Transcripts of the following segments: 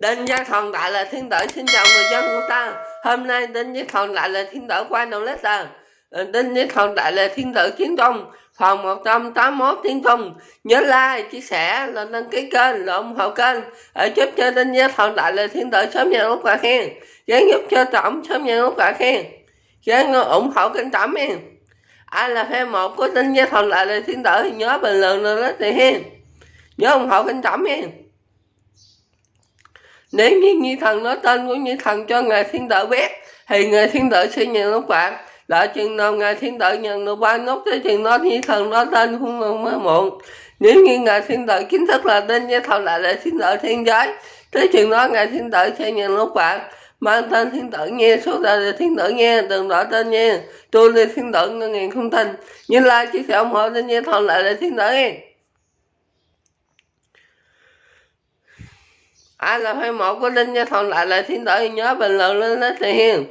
Đinh Gia Thần Đại là Thiên Tử xin chào người dân của ta. Hôm nay Đinh Gia Thần Đại là Thiên Tử qua đầu lết là Đinh Gia Thần Đại là Thiên Tử Chiến Trung Phòng 181 Thiên công Nhớ like, chia sẻ, là đăng ký kênh, là ủng hộ kênh. Để giúp cho Đinh Gia Thần Đại là Thiên Tử sớm nhận lúc quả khen Gián giúp cho Tổng sớm nhận lúc quả khen Gián ủng hộ kênh Tổng em Ai là fan một của Đinh Gia Thần Đại là Thiên Tử thì nhớ bình luận lên lết thì hen. Nhớ ủng hộ kênh Tổng em nếu như Nhi Thần nói tên của Nhi Thần cho Ngài Thiên Tử biết, thì Ngài Thiên Tử sẽ nhận lúc phạt Đợi chừng nào Ngài Thiên Tử nhận được ba nốt tới chừng đó Nhi Thần nói tên cũng mới muộn. Nếu như Ngài Thiên Tử chính thức là tên như thần lại là Thiên Tử Thiên Giới, tới chừng đó Ngài Thiên Tử sẽ nhận lúc phạt Mang tên Thiên Tử nghe, số đời là Thiên Tử nghe, đừng đổi tên nghe Tôi là Thiên Tử ngân ngàn không tin. Như like, chia sẻ ủng hộ tên với thần lại là Thiên Tử nghe. Ai là fan một của đinh gia thằng lại là thiên tử nhớ bình luận lên đó thì hiền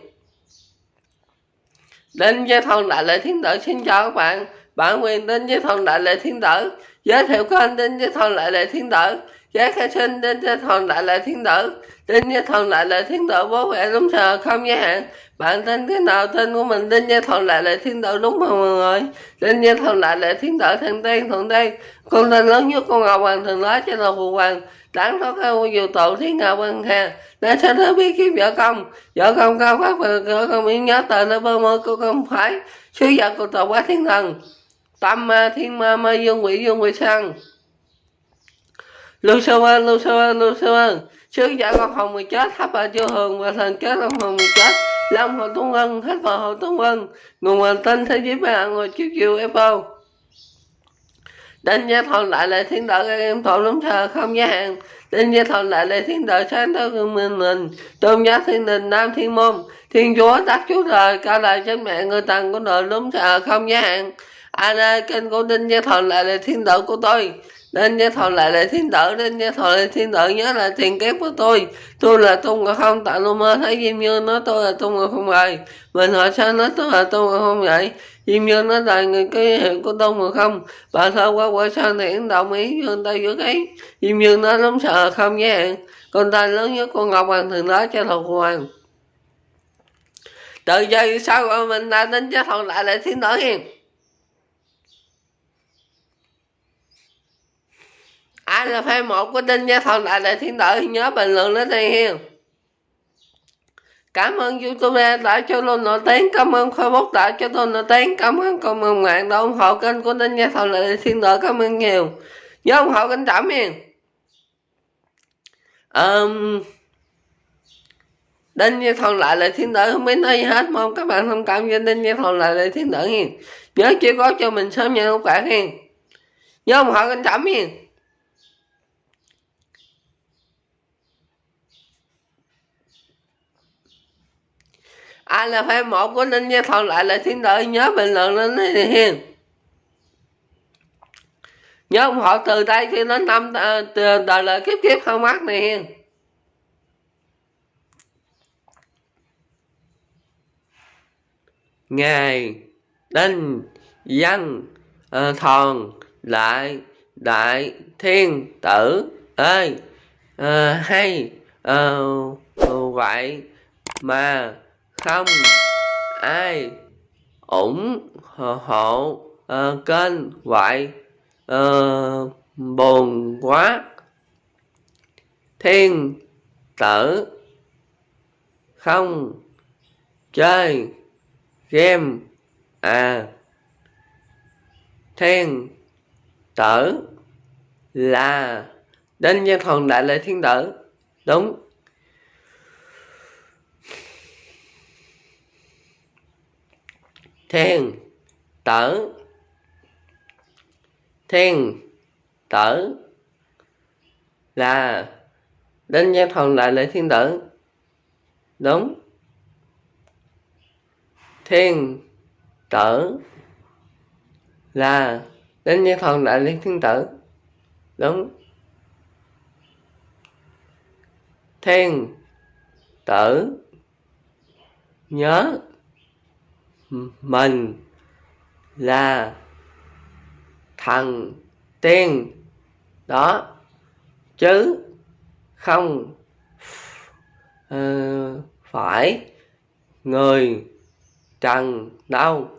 đinh nha thằng lại là thiên tử xin chào các bạn. Bản quyền đinh gia thằng lại là thiên tử giới thiệu kênh đinh gia thằng lại là thiên tử giá khai sinh đinh gia thằng lại là thiên tử đinh gia thằng lại là thiên tử bố mẹ đúng giờ không giới hạn bạn tên cái nào tên của mình đinh gia thằng lại là thiên tử đúng không mọi người? Đinh gia thằng lại là thiên tử thằng tiên thuận tiên con tên lớn nhất con ngọc hoàng thường nói cho là phụ hoàng đáng thoát không dù tội thiên ngạo văn hà để sẽ nó biết kiếm vợ công vợ công cao pháp và vợ công yên nhớ tờ nó, bơ mơ cô không phải. Sứ giả của tội quá thiên thần. Tâm ma, thiên ma ma dương quỷ dương quỷ sang. Lưu sơ ơn lưu sơ ơn lưu sơ ơn sứ giả con hồng mười chết thắp bà chưa hường và thần chết, long hồng mười chết. Long hồ tuấn ân hết vào hồ tuấn ân nguồn hoàn tinh thế giới ba ngồi chiếu chiều apple đến gia thôn lại là thiên đạo các em thọ lúng thờ không giới hạn đến gia thôn lại là thiên đạo sáng tối gương minh mình Tôn giáo thiên đình nam thiên môn. Thiên chúa tác chúa trời cao đại chánh mẹ người tầng của nội lúng thờ không giới hạn Ai đây, kênh của Đinh gia thọ lại là thiên đạo của tôi nên nhớ thọ lại là thiên tử, nên nhớ thọ lại thiên tử, nhớ là tiền kép của tôi. Tôi là tôn ngộ không, tại lô mơ thấy diêm như nói tôi là tôn ngộ không vậy mình hỏi sao nói tôi là tôn ngộ không vậy. Diêm như nói là người cái hiệu của tôn ngộ không. Bà thơ qua qua sao thì đồng ý với tay giữa cái. Diêm như nói lắm sợ không nhé. Con tay lớn nhất con ngọc hoàng thường nói cho thầu hoàng. Từ giờ sau mình đã đến cho thọ lại là thiên tử hiền. Ai là fan một của đinh gia thần? Đại đại thiên tử nhớ bình luận lên đây hiền cảm ơn youtube đã cho luôn nổi tiếng cảm ơn facebook đã cho tôi nổi tiếng cảm ơn cộng đồng mạng đã ủng hộ kênh của đinh gia thần đại thiên tử cảm ơn nhiều. Nhớ ủng hộ kênh trảm hiền. Um, đinh gia thần lại là thiên tử không biết nói gì hết mong các bạn thông cảm cho đinh gia thần lại là thiên tử hiền nhớ chỉ có cho mình sớm nhận một bạn hiền. Nhớ ủng hộ kênh trảm hiền. Ai là fan một của ninh gia thọ lại là thiên đợi nhớ bình luận lên thì hiền nhớ ủng hộ từ đây cho đến năm ờ, từ đời lời kiếp kiếp không mắt này hiền ngài đinh dân uh, ờ, thòn lại đại thiên tử ơi uh, ờ, hay uh, vậy mà không? Ai? Ủng hộ uh, ờ, kênh vậy uh, ờ, buồn quá. Thiên tử không. Chơi game à. Thiên tử là đinh nhân thần đại lễ thiên tử. Đúng. Thiên tử thiên tử là, đến gia thần lại lễ thiên tử. Đúng. Thiên tử là, đến gia thần lại lễ thiên tử. Đúng. Thiên tử nhớ mình là thần tiên đó. Chứ không uh, phải người trần đâu.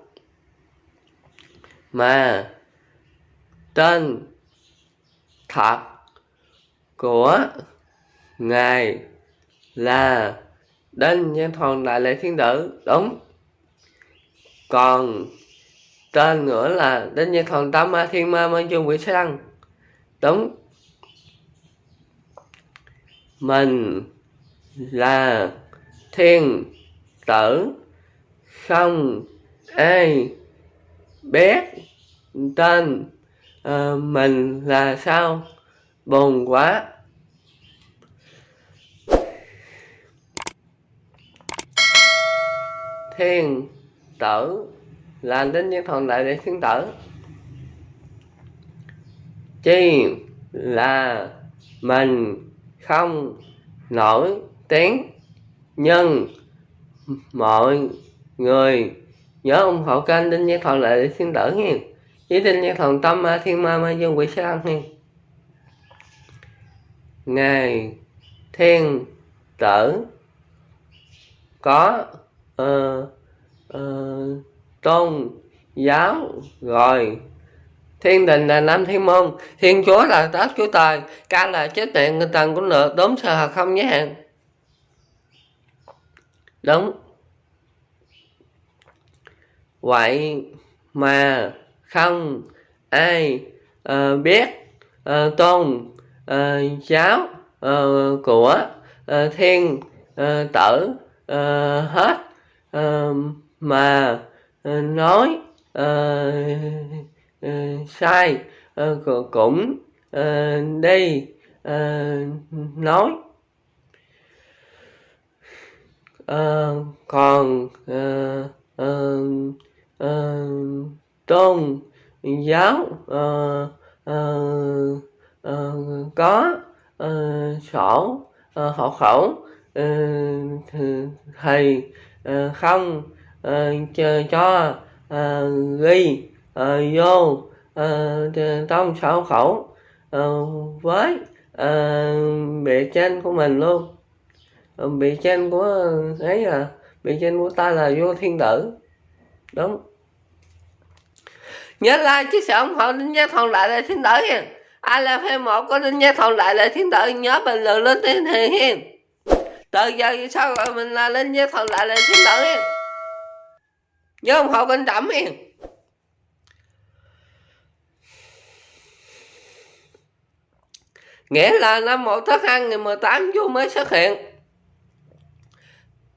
Mà tên thật của ngài là đinh nhân thần đại lễ thiên tử. Đúng còn tên nữa là đến như thần tam ma thiên ma mang chung quỷ sang đúng. Mình là thiên tử không ai biết tên à, mình là sao? Buồn quá. Thiên tử là đến nhân thần đại để thiên tử chi là mình không nổi tiếng nhưng mọi người nhớ ủng hộ kênh đinh nhân thần đại để thiên tử nha. Với đinh nhân thần tâm ma thiên ma ma dương quỷ sang nha. Ngài thiên tử có uh, uh, tôn giáo rồi. Thiên đình là nam thiên môn. Thiên chúa là tác chúa trời. Ca là chết mẹ người tần của nợ đốm sờ không nhé đúng. Vậy mà không ai uh, biết uh, tôn uh, giáo uh, của uh, thiên uh, tử uh, hết uh, mà uh, nói uh, uh, sai uh, cũng uh, đi uh, nói. Uh, còn uh, uh, uh, tôn giáo uh, uh, uh, có uh, sổ uh, hộ khẩu uh, thầy uh, không uh, cho, uh, ghi uh, vô uh, trong sổ khẩu uh, với uh, bề trên của mình luôn. Uh, bề trên của ấy là bề trên của ta là vô thiên tử. Đúng. Nhớ like chia sẻ ủng hộ đinh gia thòn lại là thiên tử nha ai là fan một có đinh gia thòn lại là thiên tử nhớ bình luận lên tên thì hiền. Từ giờ sau rồi mình là đinh gia thòn lại là thiên tử hiền nhớ ủng hộ kênh trẩm hiền nghĩa là năm một tháng hai ngày 18 vô mới xuất hiện.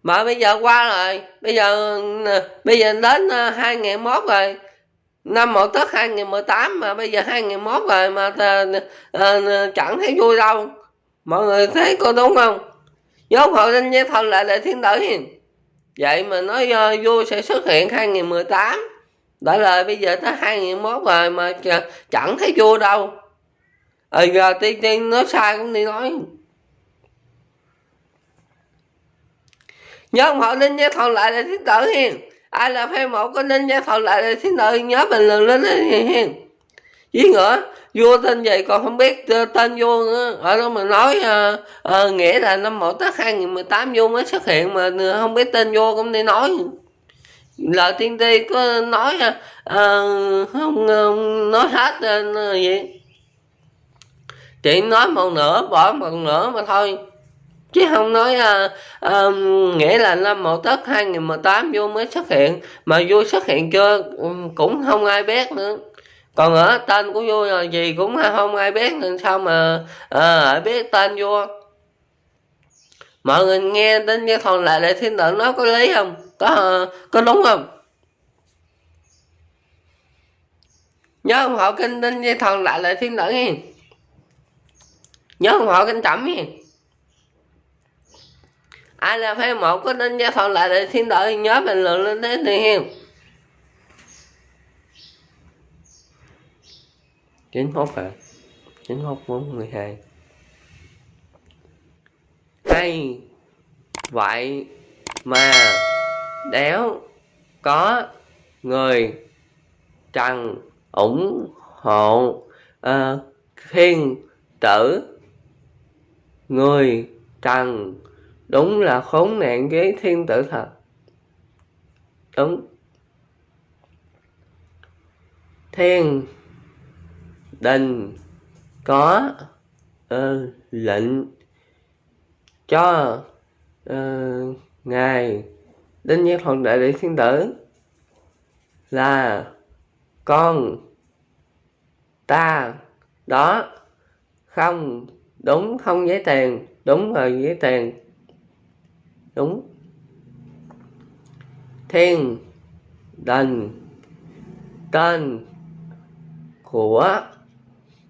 Mà bây giờ qua rồi bây giờ bây giờ đến ờ, 2001 rồi. Năm một tết 2018 mà bây giờ 2001 rồi mà à, à, chẳng thấy vui đâu. Mọi người thấy có đúng không? Nhóm hộ linh với thần lại để thiên tử hiền vậy mà nói ờ, uh, vui sẽ xuất hiện 2018 đã lời bây giờ tới 2001 rồi mà chẳng thấy vui đâu. Ờ giờ tiên tiên nói sai cũng đi nói. Nhớ họ linh với thần lại là thiên tử hiền. Ai là fan một có linh gia thọ lại là thì tử nhớ bình luận lên hiền với nữa vua tên gì còn không biết tên vua nữa. Ở đó mà nói à, à, nghĩa là năm một tết 2018 vua mới xuất hiện mà ờ, không biết tên vua cũng đi nói. Lời tiên tri có nói à, không không nói hết vậy gì? Nói một nửa bỏ một nửa mà thôi. Chứ không nói à, à, nghĩa là năm một tết 2018 vua mới xuất hiện. Mà vua xuất hiện chưa cũng không ai biết nữa còn ở tên của vua là gì cũng không ai biết nên sao mà à, biết tên vua. Mọi người nghe đến cái thằng lại lại thiên tử nói có lý không? Có ờ, có đúng không? Nhớ không họ kinh đến với thần lại lại thiên tử nghe nhớ không họ kinh chậm nghe ai là fan một có nên gia thần lại lại thiên tử nhớ bình luận lên thế thì hiền chín hốt hả chín hốt bốn mười hai. Hay vậy mà đéo có người trần ủng hộ ờ, uh, thiên tử người trần đúng là khốn nạn với thiên tử thật. Đúng. Thiên đình có uh, lệnh cho uh, ngài đinh như thuận đại đệ thiên tử là con ta đó không đúng không giấy tiền đúng rồi giấy tiền đúng. Thiên đình tên của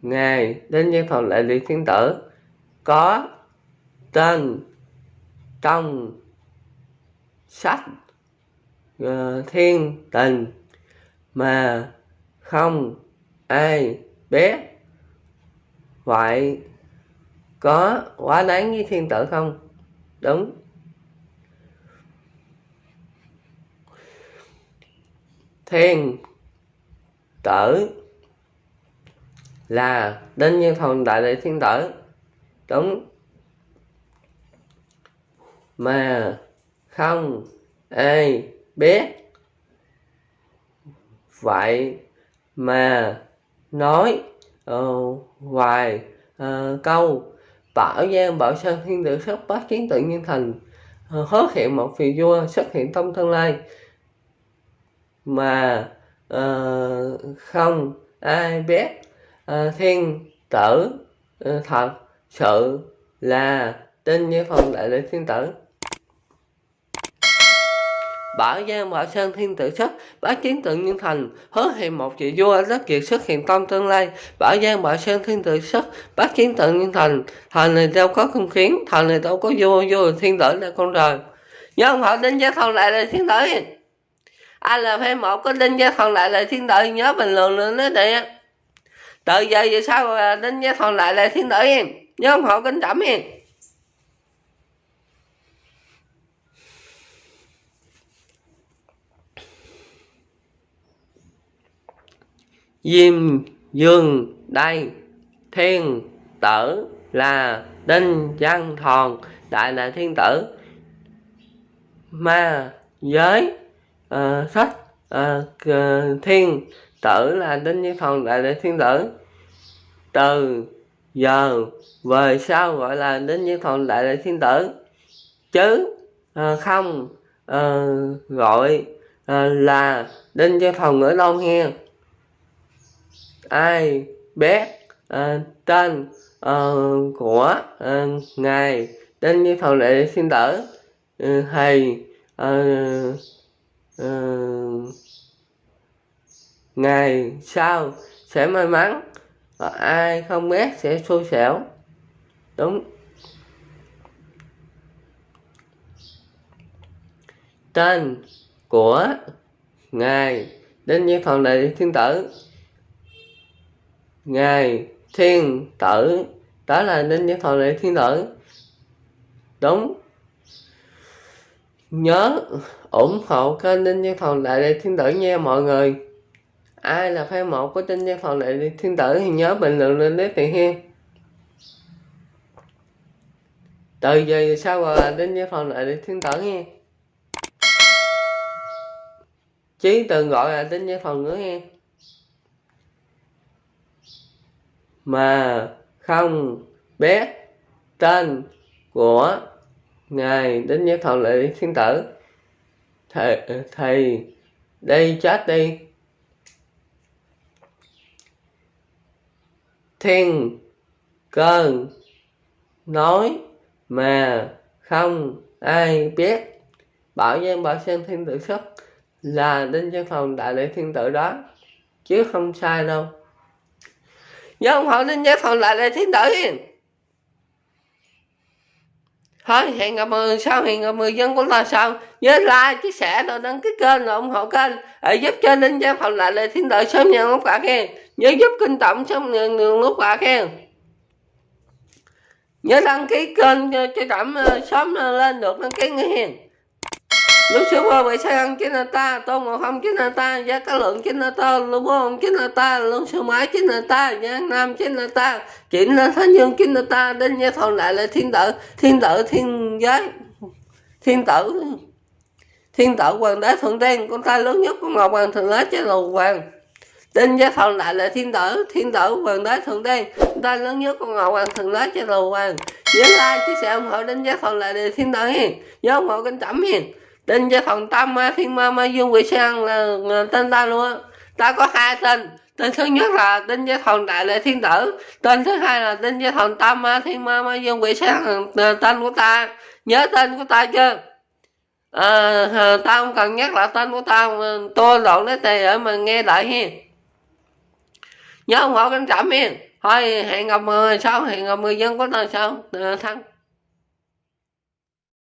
ngài đến nhân phòng đại lý thiên tử có tên trong sách uh, thiên tình mà không ai biết. Vậy có quá đáng với thiên tử không? Đúng. Thiên tử là đến như thần đại đệ thiên tử. Đúng. Mà không ai biết. Vậy mà nói ờ, uh, vài uh, ờ, câu bảo giang bảo sơn thiên tử xuất bát chiến tự nhiên thành uh, hứa hiện một vị vua xuất hiện trong tương lai. Mà uh, không ai biết. Ờ, thiên tử ờ, thật sự là tên như phòng đại lễ thiên tử Bảo Giang Bảo Sơn Thiên Tử Xuất, bá chiến tượng nhân thành, hứa hẹn một vị vua rất kiệt xuất hiện trong tương lai. Bảo Giang Bảo Sơn Thiên Tử Xuất, bá chiến tượng nhân thành, thành này đâu có không khiến thành này đâu có vua, vua thiên tử là con trời. Nhớ không họ đinh gia thần lại là thiên tử. Ai là phê một có đinh gia thần lại là thiên tử, nhớ bình luận lên đó đi. Từ giờ về sau à, đinh gia thôn lại là thiên tử em. Nhớ ủng hộ kính trọng em. Diêm Dương đây Thiên tử là Đinh Văn Thòn Đại là Thiên tử Ma giới uh, sách uh, Thiên tử là Đinh Văn Thòn Đại là Thiên tử từ giờ về sau gọi là đến Văn Thòn Đại đại Thiên tử. Chứ à, không à, gọi à, là Đinh Văn Thòn ở đâu nghe ai biết à, tên à, của à, ngài đến như thầu đại xin thiên tử ừ, thầy à, à, ngày sau sẽ may mắn? Và ai không biết sẽ xui xẻo đúng. Tên của ngài đến như phần đại thiên tử. Ngài thiên tử, đó là đến như thọ đại thiên tử. Đúng. Nhớ ủng hộ kênh Đinh như Thần Đại Thiên Tử nha mọi người. Ai là fan một của Đinh gia phòng Đại Lệ Thiên Tử thì nhớ bình luận lên đấy tiền hiên. Từ giờ sau à, gọi là Đinh Nhân phòng Đại Lệ Thiên Tử nha Chí từng gọi là Đinh gia phòng nữa nha mà không biết tên của ngài đến nhất thọ lệ thiên tử thầy, thầy đây chết đi. Thiên cơn, nói mà không ai biết. Bảo nhân bảo sang thiên tử xuất là đinh văn phòng đại lễ thiên tử đó, chứ không sai đâu. Nhớ không hỏi nên nhớ phòng đại lễ thiên tử thôi hẹn gặp mọi người sau hẹn gặp người dân của là sau nhớ like chia sẻ rồi đăng ký kênh rồi ủng hộ kênh để giúp cho linh Giang Phật lại là thiên tử sớm nhận lúc quả khen. Nhớ giúp kinh tổng sớm nhận lúc quả khen. Nhớ đăng ký kênh cho, cho ờ, sớm ờ, lên được đăng ký nghe hiền lúc xưa qua vậy sao ăn chính là ta tôn màu hâm chính là ta giá cá lượng chính là ta lưu bố ông chính là ta lúc sư mãi chính là ta giang nam chính là ta chính là thánh dương chính là ta đến gia thôn lại là thiên tử thiên tử thiên giới thiên tử thiên tử hoàng đế thượng tiên con trai lớn nhất của ngọc hoàng thượng đế chế lầu hoàng. Tên gia thần lại là thiên tử thiên tử hoàng đế thượng đen, con trai lớn nhất của ngọc hoàng thượng đế chế lầu hoàng. Nhớ like chia sẻ ủng hộ đến gia thần lại là thiên tử hiền nhớ ủng hộ kênh chậm hiền tên gia thần tam ma thiên ma ma dương quỷ sang là, là tên ta luôn ta có hai tên. Tên thứ nhất là tên gia thần đại lệ thiên tử. Tên thứ hai là tên gia thần tam ma thiên ma ma dương quỷ sang là tên của ta. Nhớ tên của ta chưa? Ờ, à, tao không cần nhắc lại tên của tao tôi lộn lấy tề để mà nghe lại hiền. Nhớ ủng hộ kênh chậm hiền. Thôi hẹn gặp người sau hẹn gặp người dân của ta sau ờ, thắng.